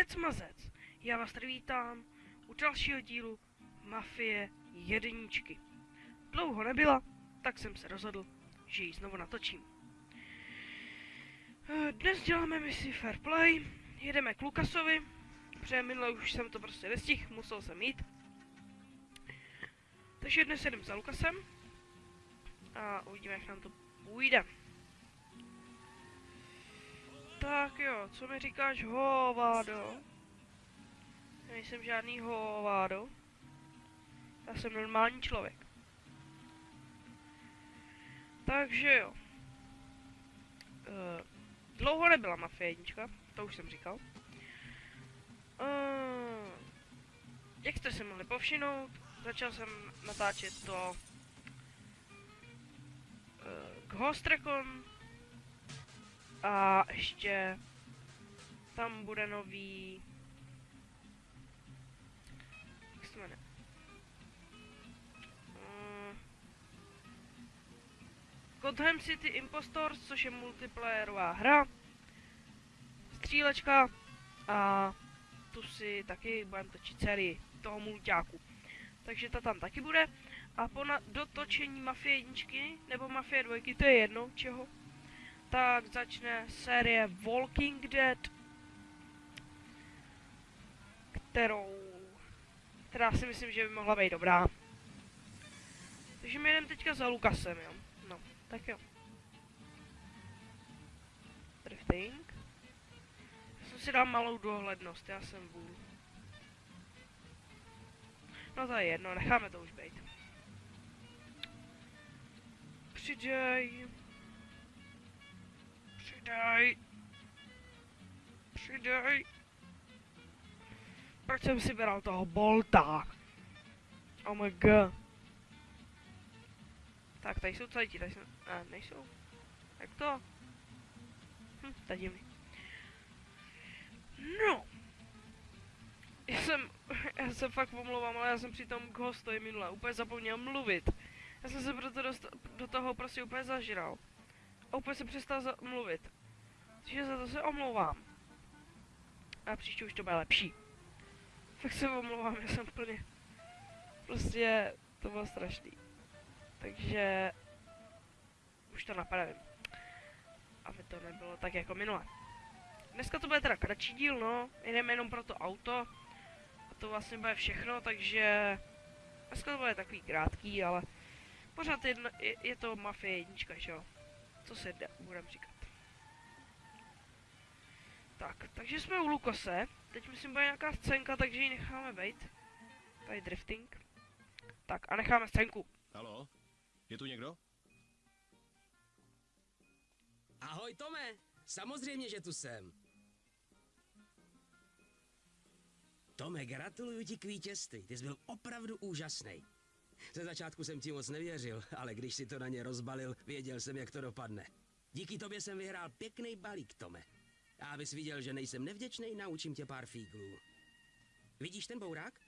Mazec, mazec! Já vás tady vítám u dalšího dílu Mafie jedničky. Dlouho nebyla, tak jsem se rozhodl, že ji znovu natočím. Eh, dnes děláme misi Fair Play, jedeme k Lukasovi, protože minule už jsem to prostě nestihl, musel jsem jít. Takže dnes jedem za Lukasem a uvidíme, jak nám to půjde. Tak jo, co mi říkáš, hovádo? Já nejsem žádný hovádo. Já jsem normální člověk. Takže jo. Uh, dlouho nebyla Mafie jednička, to už jsem říkal. Uh, jak jste se mohli povšinout, začal jsem natáčet to uh, Ghost Recon a ještě tam bude nový jak se jmenuje? Gotham City Impostors, což je multiplayerová hra, střílečka a tu si taky budeme točit sérii toho mulťáku. Takže ta tam taky bude. A po dotočení Mafie jedničky nebo Mafie dvojky, to je jedno čeho, tak začne série Walking Dead, kterou, která si myslím, že by mohla být dobrá. Takže my jdeme teďka za Lukasem, jo. No, tak jo. Drifting. Já jsem si dal malou dohlednost, já jsem vůl. No to je jedno, necháme to už být. Přidej. Přidej. Přidej. Proč jsem si bral toho bolta? Oh my god. Tak, tady jsou celý ti, tady jsou... A, nejsou. Jak to? Hm, je divný. No. Já jsem, já se fakt omlouvám, ale já jsem při tom hostoji minule úplně zapomněl mluvit. Já jsem se proto dost, do toho prostě úplně zažral. A úplně jsem přestal mluvit. Takže za to se omlouvám. A příště už to bude lepší. Fakt se omlouvám, já jsem plně... Prostě to bylo strašný. Takže... Už to napravím. Aby to nebylo tak jako minule. Dneska to bude teda kratší díl, no. Jdeme jenom pro to auto. A to vlastně bude všechno, takže... Dneska to bude takový krátký, ale... Pořád je, je to Mafie jednička, že jo? Co se jde, budem říkat. Tak, takže jsme u Lukose. Teď myslím, bude nějaká scénka, takže ji necháme být. Tady drifting. Tak a necháme scénku. Halo? Je tu někdo? Ahoj Tome, samozřejmě, že tu jsem. Tome, gratuluju ti k vítězství, ty jsi byl opravdu úžasný. Ze začátku jsem ti moc nevěřil, ale když si to na ně rozbalil, věděl jsem, jak to dopadne. Díky tobě jsem vyhrál pěkný balík, Tome. A abys viděl, že nejsem nevděčný, naučím tě pár fíglů. Vidíš ten bourák?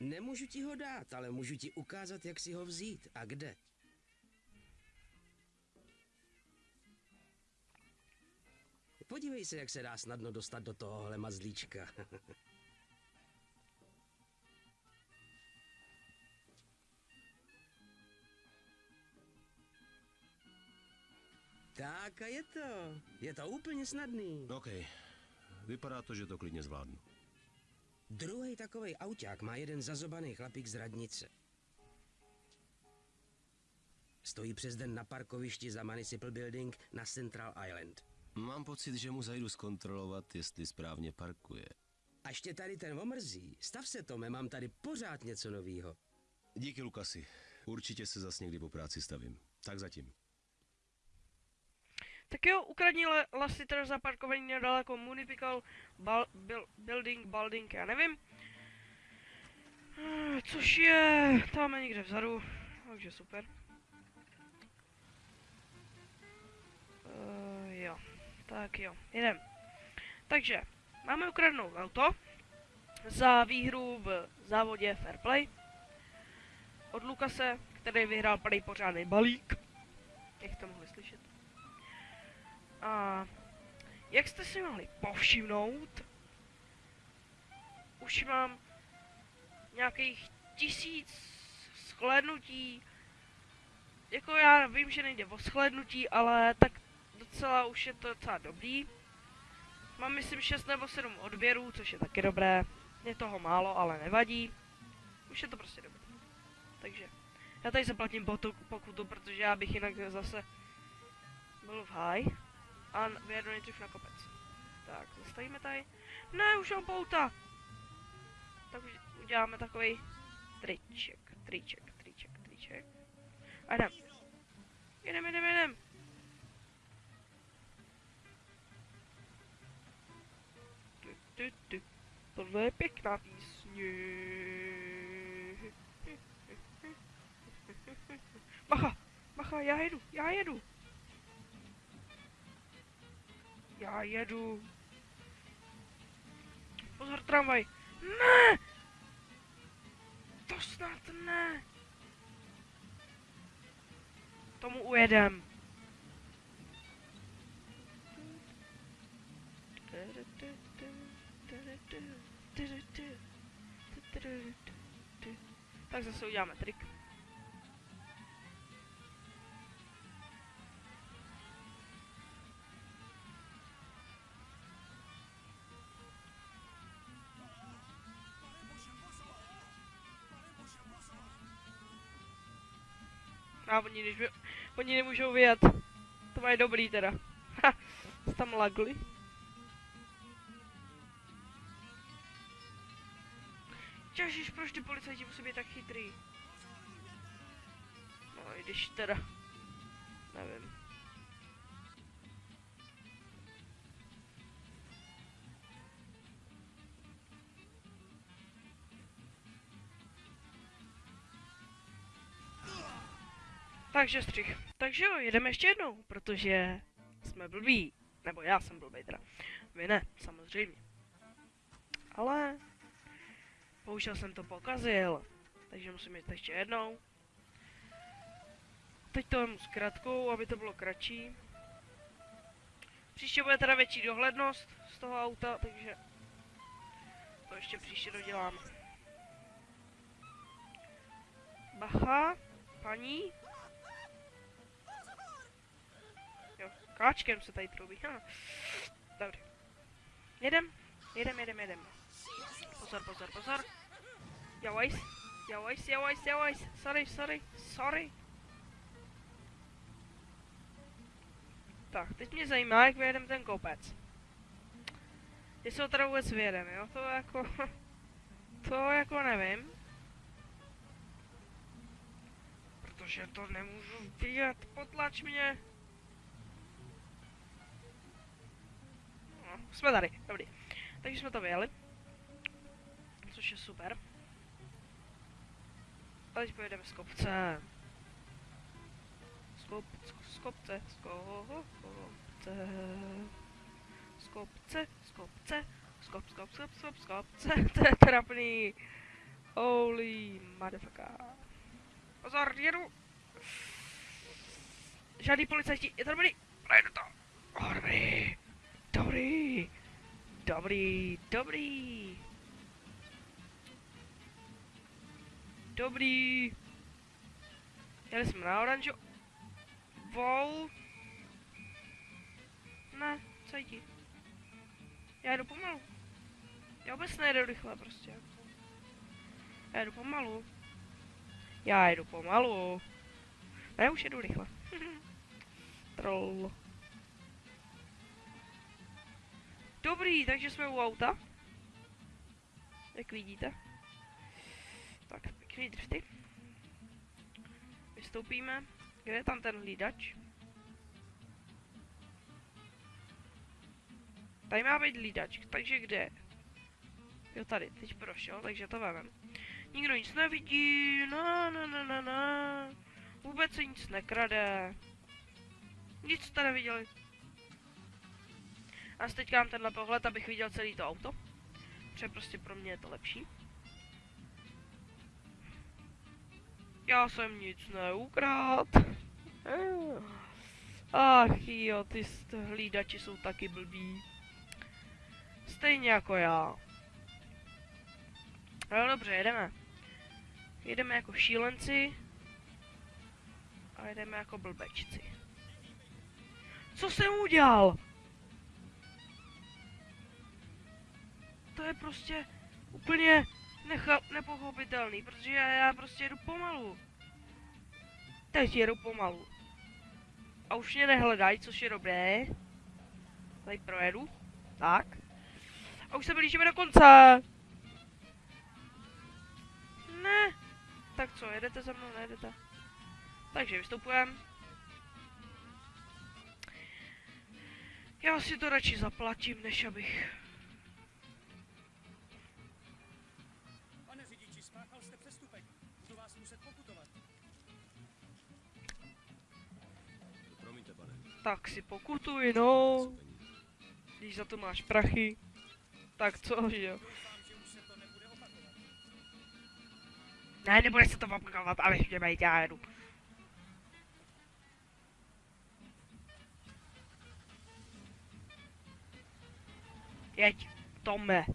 Nemůžu ti ho dát, ale můžu ti ukázat, jak si ho vzít a kde. Podívej se, jak se dá snadno dostat do tohohle mazlíčka. tak a je to. Je to úplně snadný. Okej. Vypadá to, že to klidně zvládnu. Druhý takovej auták má jeden zazobaný chlapík z radnice. Stojí přes den na parkovišti za Municipal Building na Central Island. Mám pocit, že mu zajdu zkontrolovat, jestli správně parkuje. Až tě tady ten omrzí, stav se Tome, mám tady pořád něco novýho. Díky, Lukasi. Určitě se zas někdy po práci stavím. Tak zatím. Tak jo, ukradni le- Lassiter zaparkovaný nedaleko Municipal bal- bil- Building, Building, já nevím. Eh, Což je tam někde vzadu, takže super. Uh, jo, tak jo, jdem. Takže, máme ukradnout auto za výhru v závodě Fair Play od Lukase, který vyhrál prej pořádný balík. Jak jste mohli slyšet. A jak jste si mohli povšimnout, už mám nějakých tisíc shlédnutí. Jako já vím, že nejde o shlédnutí, ale tak docela už je to docela dobrý. Mám myslím 6 nebo 7 odběrů, což je taky dobré. Je toho málo, ale nevadí. Už je to prostě dobré. Takže já tady zaplatím pokutu, protože já bych jinak zase byl v high. A vyjedu nejdřív na kopec. Tak, zastavíme tady. Ne, už mám pouta! Tak uděláme takový triček, triček, triček, triček. A jdem. Jedem, jedem. Tu, tu, tu. Tohle je pěkná písně. Bacha, bacha, já jedu, já jedu. Já jedu. Pozor, tramvaj. Ne! To snad ne. Tomu ujedem. Tak zase uděláme trik. Oni, by, oni nemůžou vyjet. To mají dobrý teda. Ha, tam lagli. Ježiš, proč ty policajti musí být tak chytrý? No, když teda... Nevím. Takže střih. Takže jo, jedeme ještě jednou, protože jsme blbí. Nebo já jsem blbý teda. Vy ne, samozřejmě. Ale bohužel jsem to pokazil. Takže musím jít ještě jednou. Teď to vemu s kratkou, aby to bylo kratší. Příště bude teda větší dohlednost z toho auta, takže to ještě příště dodělám. Bacha, paní, Jo, káčkem se tady troubí. Ha. Dobře. Jedem, jedem, jedem, jedem. Pozor, pozor, pozor. Jawajs, jawajs, jawajs, jawajs. Sorry, sorry, sorry. Tak, teď mě zajímá, jak vyjedeme ten kopec. Jestli ho teda vůbec vyjedeme, jo? To jako... To jako nevím. Protože to nemůžu vidět, potlač mě. Jsme tady, dobrý. Takže jsme to vyjeli. Což je super. A teď pojedeme z kopce. Z kop, z kopce, z kopce. Z kopce, z kopce. Z kop, z kop, z kop, z kop, z kopce. To je trapný. Holy motherfucker. Pozor, jedu. Žádný policajti, je to dobrý. Projdu to. Oh, dobrý. Dobrý. Dobrý, dobrý. Jeli jsme na oranžo. Wow. Ne, co jdi? Já jdu pomalu. Já vůbec nejedu rychle prostě. Já jdu pomalu. Já jdu pomalu. Ne, už jedu rychle. Troll. Dobrý, takže jsme u auta. Jak vidíte. Tak, pěkný drifty. Vystoupíme. Kde je tam ten hlídač? Tady má být hlídač, takže kde? Jo, tady, teď prošel, takže to vemem. Nikdo nic nevidí, na na na na na. Vůbec se nic nekrade. Nic jste neviděli. A teď mám tenhle pohled, abych viděl celý to auto. Protože prostě pro mě je to lepší. Já jsem nic neukrát. Ach jo, ty hlídači jsou taky blbí. Stejně jako já. No dobře, jedeme. Jedeme jako šílenci. A jedeme jako blbečci. Co jsem udělal? To je prostě úplně nepochopitelný, protože já, já prostě jedu pomalu. Teď jedu pomalu. A už mě nehledají, což je dobré. Tady projedu. Tak. A už se blížíme do konce. Ne. Tak co, jedete za mnou, nejedete? Takže vystupujeme. Já si to radši zaplatím, než abych... Tak si pokutuj, no. Když za to máš prachy. Tak co, že jo? Ne, nebude se to opakovat, ale ještě bejt, já jedu. Jeď, Tome.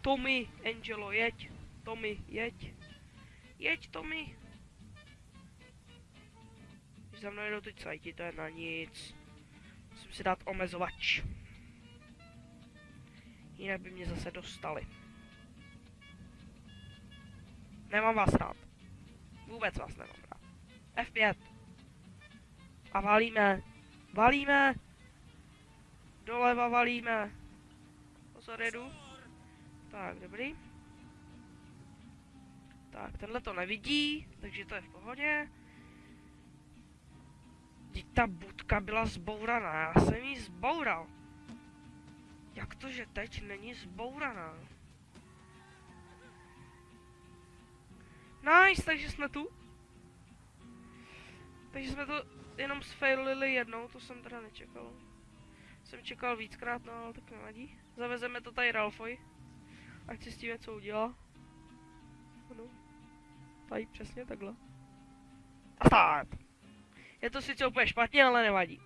Tommy, Angelo, jeď. Tommy, jeď. Jeď, Tommy. Za mnou jedou teď sajti, to je na nic. Musím si dát omezovač. Jinak by mě zase dostali. Nemám vás rád. Vůbec vás nemám rád. F5. A valíme. Valíme. Doleva valíme. Pozor, jedu. Tak, dobrý. Tak, tenhle to nevidí, takže to je v pohodě. Teď ta budka byla zbouraná, já jsem ji zboural. Jak to, že teď není zbouraná? Nice, takže jsme tu. Takže jsme to jenom sfailili jednou, to jsem teda nečekal. Jsem čekal víckrát, no ale tak nevadí. Zavezeme to tady Ralfovi. Ať si s tím něco udělá. Ano. Tady přesně takhle. A start! Je to sice úplně špatně, ale nevadí.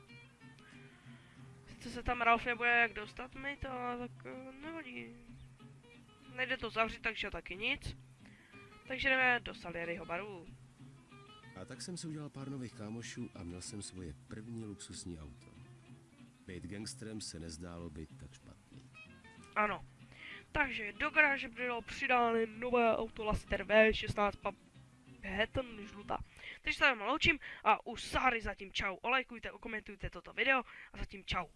Sice se tam Ralf nebude jak dostat mi to, ale tak eh, nevadí. Nejde to zavřít, takže taky nic. Takže jdeme do Salieriho baru. A tak jsem si udělal pár nových kámošů a měl jsem svoje první luxusní auto. Být gangsterem se nezdálo být tak špatný. Ano. Takže do garáže bylo přidáno nové auto Laster V16 Hatton žlutá. Takže se vám loučím a u Sary zatím čau. Olejkujte, okomentujte toto video a zatím čau.